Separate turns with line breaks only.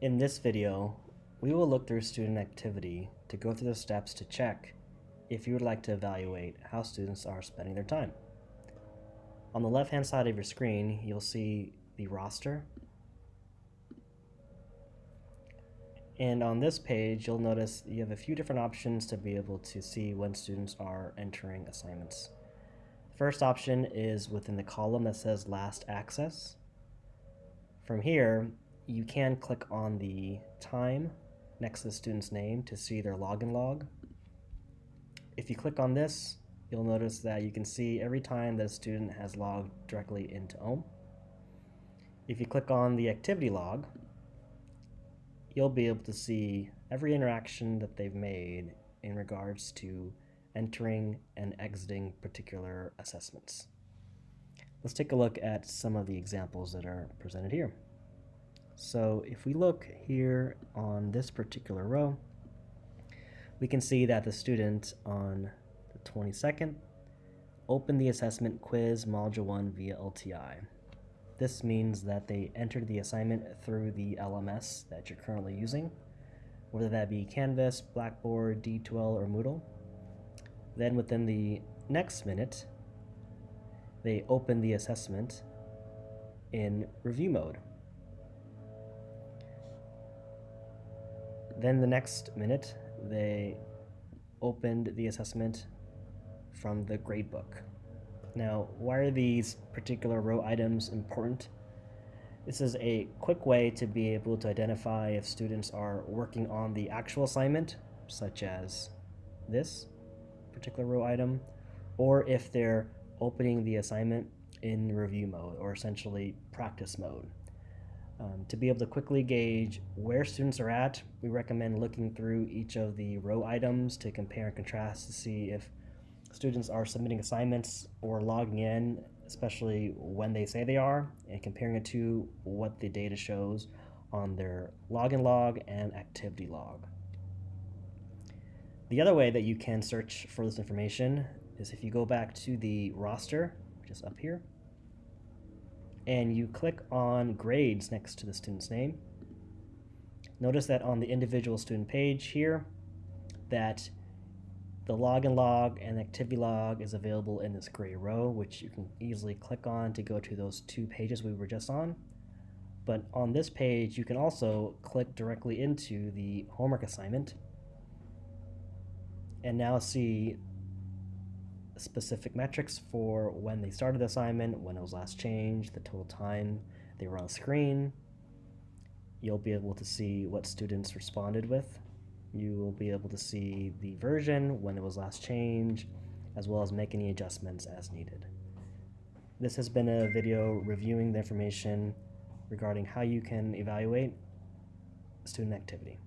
In this video, we will look through student activity to go through the steps to check if you would like to evaluate how students are spending their time. On the left hand side of your screen, you'll see the roster. And on this page, you'll notice you have a few different options to be able to see when students are entering assignments. First option is within the column that says last access. From here, you can click on the time next to the student's name to see their login log. If you click on this, you'll notice that you can see every time that a student has logged directly into OHM. If you click on the activity log, you'll be able to see every interaction that they've made in regards to entering and exiting particular assessments. Let's take a look at some of the examples that are presented here. So if we look here on this particular row, we can see that the student on the 22nd opened the assessment quiz module 1 via LTI. This means that they entered the assignment through the LMS that you're currently using, whether that be Canvas, Blackboard, D2L, or Moodle. Then within the next minute, they open the assessment in review mode. Then the next minute, they opened the assessment from the gradebook. Now, why are these particular row items important? This is a quick way to be able to identify if students are working on the actual assignment, such as this particular row item, or if they're opening the assignment in review mode, or essentially practice mode. Um, to be able to quickly gauge where students are at, we recommend looking through each of the row items to compare and contrast to see if students are submitting assignments or logging in, especially when they say they are, and comparing it to what the data shows on their login log and activity log. The other way that you can search for this information is if you go back to the roster, which is up here, and you click on grades next to the student's name, notice that on the individual student page here, that the login log and activity log is available in this gray row, which you can easily click on to go to those two pages we were just on. But on this page, you can also click directly into the homework assignment and now see specific metrics for when they started the assignment, when it was last changed, the total time they were on screen. You'll be able to see what students responded with. You will be able to see the version, when it was last changed, as well as make any adjustments as needed. This has been a video reviewing the information regarding how you can evaluate student activity.